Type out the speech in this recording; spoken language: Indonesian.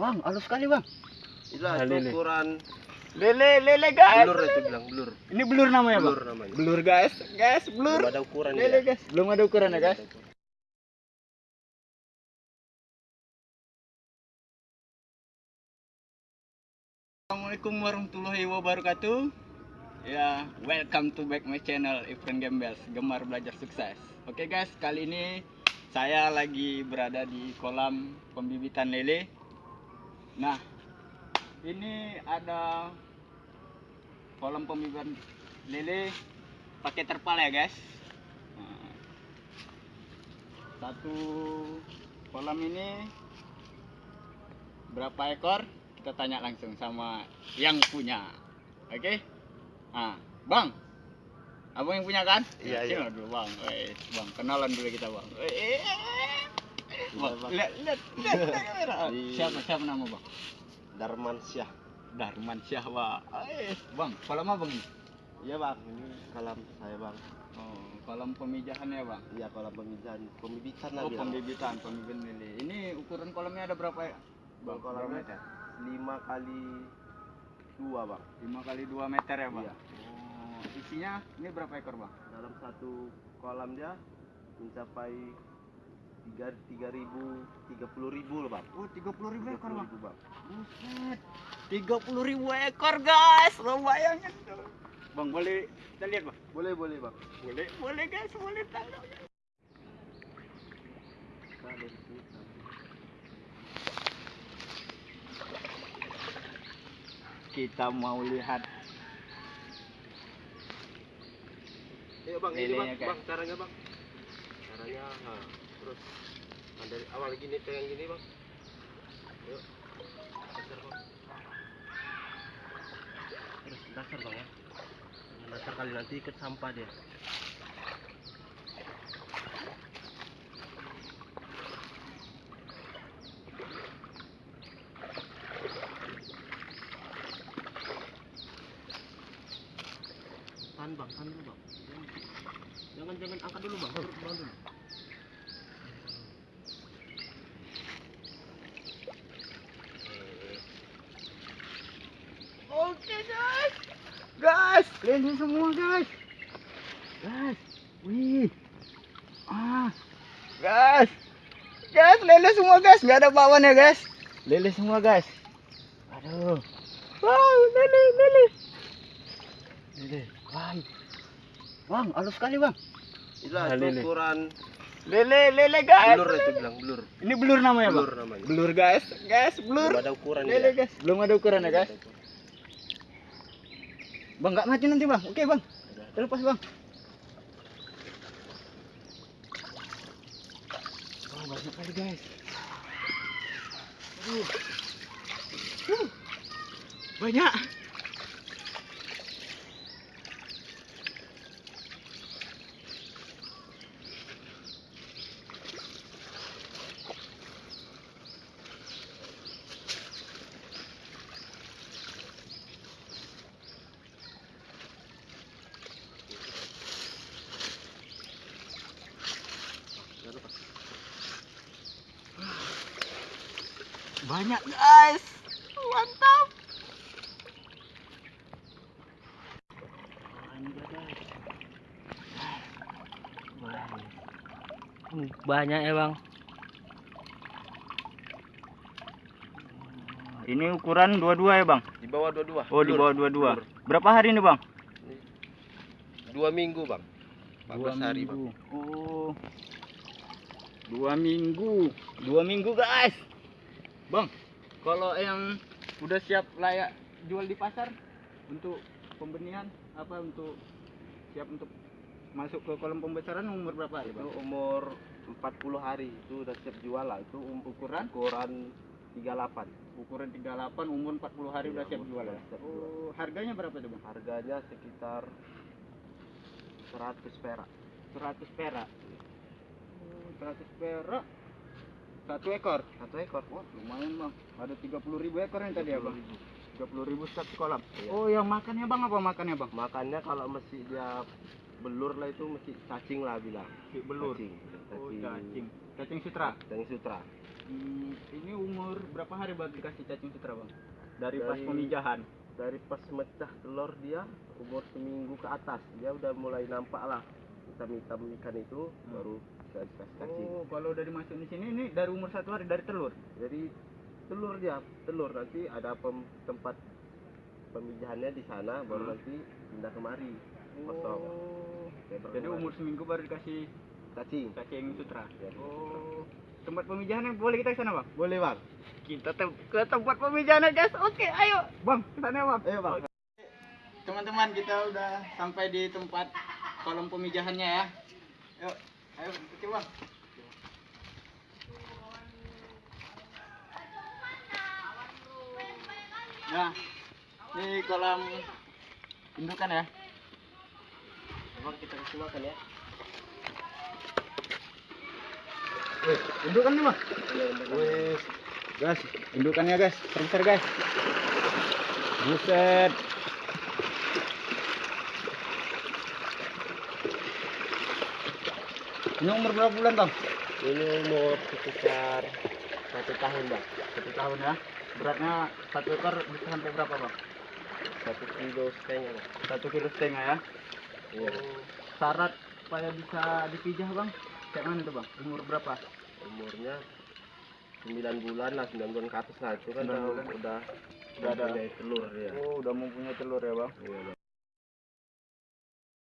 Bang, halus sekali bang. Itulah Ah, itu lele. ukuran Lele, lele guys. blur itu bilang blur. Ini blur namanya bang. Blur namanya. Blur guys, guys, blur. Belum ada ukuran Lele dia. guys, belum ada ukuran ya guys. Assalamualaikum warahmatullahi wabarakatuh. Ya, welcome to back my channel Ifran Gembels, gemar belajar sukses. Oke guys, kali ini saya lagi berada di kolam pembibitan lele. Nah, ini ada kolam pembibitan lele pakai terpal ya guys. Nah, satu kolam ini berapa ekor? Kita tanya langsung sama yang punya. Oke? Ah, Bang. Abang yang punya kan? Iya, iya. dulu, Bang. Kenalan dulu kita, Bang. Eh, Bang, Bang. lihat, lihat, kamera. Di- Siapa, siapa nama, Bang? Darman Syah. Darman Syah, Bang. Eh, Bang, kolam apa ini? Iya bang, ini kolam saya bang. Oh, kolam pemijahan ya, Bang. Iya kolam pembibitan, pembibitan lah Oh, bilang. pembibitan, pembibitan lele. Ini ukuran kolamnya ada berapa ya? Bang, kolamnya meter? lima kali dua bang. 5 kali 2 meter ya, Bang? Iya. Oh, isinya ini berapa ekor, Bang? Dalam satu kolam dia mencapai tiga tiga ribu tiga puluh ribu loh bang. Oh, 30 ribu ekor, 30 Bang. Buset. 30 ribu ekor, guys. Lo bayangin tuh. Bang, boleh kita lihat, Bang? Boleh boleh bang. Boleh, boleh, guys. Boleh tangkap. Kita dari sini sampai- Kita mau lihat Ayo bang, ini bang, bang caranya bang. Caranya, nah, terus nah, dari awal gini pegang gini bang. Ayo, dasar bang. Terus dasar bang ya. Dasar kali nanti ikut sampah dia. Tahan bang, tahan dulu bang. Jangan jangan angkat dulu bang, bang dulu. Guys. Guys, lele semua, guys. Guys. Wih. Ah. Guys. Guys, lele semua, guys. Nggak ada bawaan ya, guys. Lele semua, guys. Aduh. Wow, lele, lele. Lele. Wah. Bang, halus sekali, Bang. Itulah Ah, lele. ukuran Lele, lele, guys. blur itu bilang blur. Ini blur namanya, Bang? Blur namanya. Blur, guys. Guys, blur. Belum ada ukuran Lele, dia. guys. Belum ada ukuran ya, guys. Bang, nggak mati nanti, Bang. Oke, Bang. Terlepas, Bang. Oh, banyak kali, guys. Uh. Banyak. Banyak, guys. Mantap. Guys. Banyak ya bang. Ini ukuran dua-dua ya, Bang? Di bawah dua-dua. Oh, di bawah dua-dua. Berapa hari ini, Bang? Dua minggu bang. 14 hari bang. Oh. Dua minggu. Dua minggu, guys. Bang, kalau yang udah siap layak jual di pasar untuk pembenihan apa untuk siap untuk masuk ke kolam pembesaran umur berapa hari, Itu Bang? umur 40 hari itu udah siap jual lah. Itu um- ukuran ukuran 38. Ukuran 38 umur 40 hari Iya, udah siap jual ya. Oh, harganya berapa itu, Bang? Harganya sekitar 100 perak. 100 perak. Oh, 100 perak. Satu ekor. Satu ekor. Wah, lumayan bang. Ada 30 ribu ekor yang tadi ya bang? 30.000. 30 ribu satu kolam. Iya. Oh, yang makannya bang apa makannya bang? Makannya kalau mesti dia belur lah itu mesti cacing lah bilang. Belur. Cacing. Oh, cacing. Cacing sutra. Cacing sutra. Hmm, ini umur berapa hari bang dikasih cacing sutra bang? Dari, pas Dari- pemijahan. dari pas mecah telur dia umur seminggu ke atas dia udah mulai nampak lah hitam-hitam ikan itu Hmm. baru dikasih cacing Oh, kalau dari masuk di sini ini dari umur satu hari dari telur. jadi telur dia telur nanti ada pem- tempat pemijahannya di sana baru Hmm. nanti pindah kemari kosong Oh. Kayak Jadi umur seminggu baru dikasih cacing cacing sutra. Ya, Oh. Tempat pemijahannya boleh kita ke sana bang? boleh bang Kita tem- ke tempat pemijahannya guys. Oke, ayo bang ke sana bang. ayo bang Teman-teman kita udah sampai di tempat kolom pemijahannya ya. Yuk, ayo oke Nah, ini kolam indukan ya. Coba kita kasih makan ya Wih, indukan nih. Wih, Guys, indukannya guys, besar guys. Buset. Ini umur berapa bulan bang? ini umur sekitar satu tahun bang Satu tahun ya. Beratnya satu ekor bisa sampai berapa bang? satu kilo setengah bang Satu kilo setengah ya. iya Syarat supaya bisa dipijah bang? Kayak mana tuh bang? Umur berapa? umurnya 9 bulan lah 9 bulan ke atas lah itu kan Sembilan udah udah Udah ada. telur ya Oh, udah mempunyai telur ya bang. Iya, Bang.